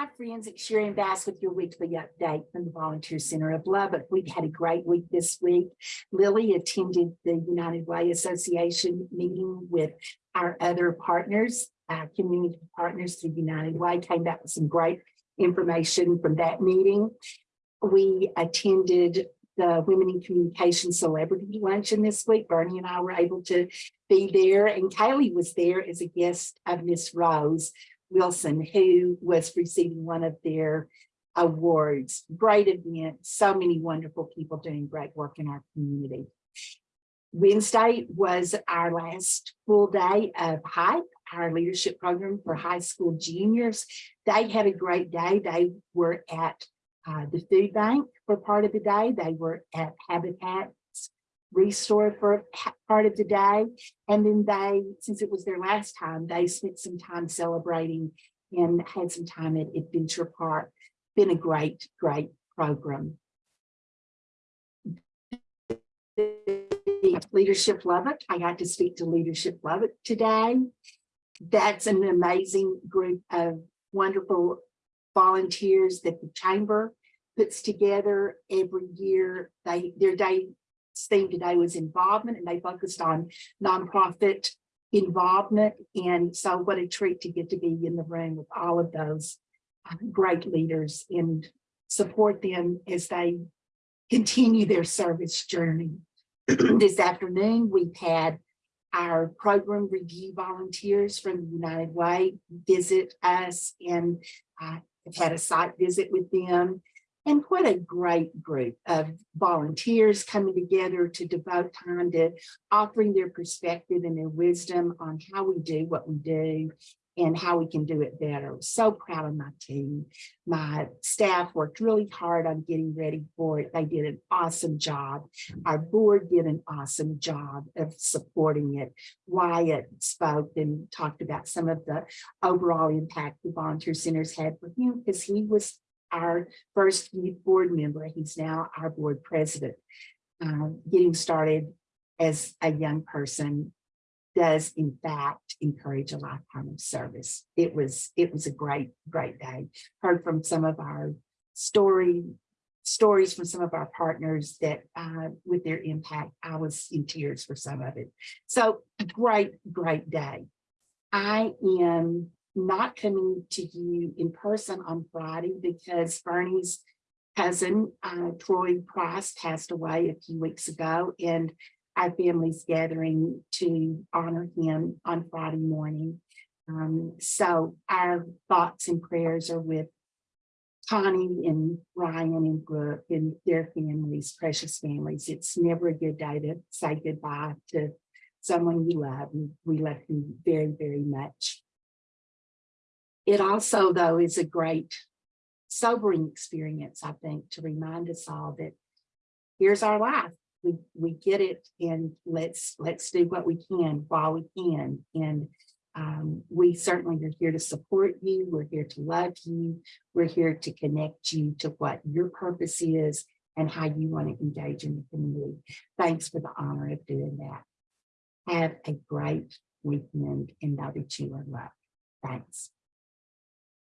Hi friends, it's Sharon Bass with your weekly update from the Volunteer Center of Lubbock. We've had a great week this week. Lily attended the United Way Association meeting with our other partners, uh, community partners through United Way, came back with some great information from that meeting. We attended the Women in Communication Celebrity Luncheon this week. Bernie and I were able to be there and Kaylee was there as a guest of Miss Rose Wilson, who was receiving one of their awards. Great event, so many wonderful people doing great work in our community. Wednesday was our last full day of HYPE, our leadership program for high school juniors. They had a great day. They were at uh, the food bank for part of the day. They were at Habitat Restore for part of the day. And then they, since it was their last time, they spent some time celebrating and had some time at Adventure Park. Been a great, great program. Leadership Lubbock, I got to speak to Leadership Lubbock today. That's an amazing group of wonderful volunteers that the chamber puts together every year. They, their day theme today was involvement and they focused on nonprofit involvement. And so what a treat to get to be in the room with all of those uh, great leaders and support them as they continue their service journey. this afternoon, we've had our program review volunteers from the United Way visit us and uh, have had a site visit with them. And what a great group of volunteers coming together to devote time to offering their perspective and their wisdom on how we do what we do and how we can do it better. So proud of my team. My staff worked really hard on getting ready for it. They did an awesome job. Our board did an awesome job of supporting it. Wyatt spoke and talked about some of the overall impact the volunteer centers had for him because he was our first board member. He's now our board president. Uh, getting started as a young person does in fact encourage a lifetime of service. It was it was a great, great day. Heard from some of our story stories from some of our partners that uh, with their impact, I was in tears for some of it. So great, great day. I am not coming to you in person on Friday because Bernie's cousin, uh, Troy Price, passed away a few weeks ago, and our family's gathering to honor him on Friday morning. Um, so our thoughts and prayers are with Connie and Ryan and Brooke and their families, precious families. It's never a good day to say goodbye to someone you love. and We love you very, very much. It also, though, is a great sobering experience, I think, to remind us all that here's our life. We, we get it and let's let's do what we can while we can. And um, we certainly are here to support you. We're here to love you. We're here to connect you to what your purpose is and how you want to engage in the community. Thanks for the honor of doing that. Have a great weekend and know that you are loved. Thanks.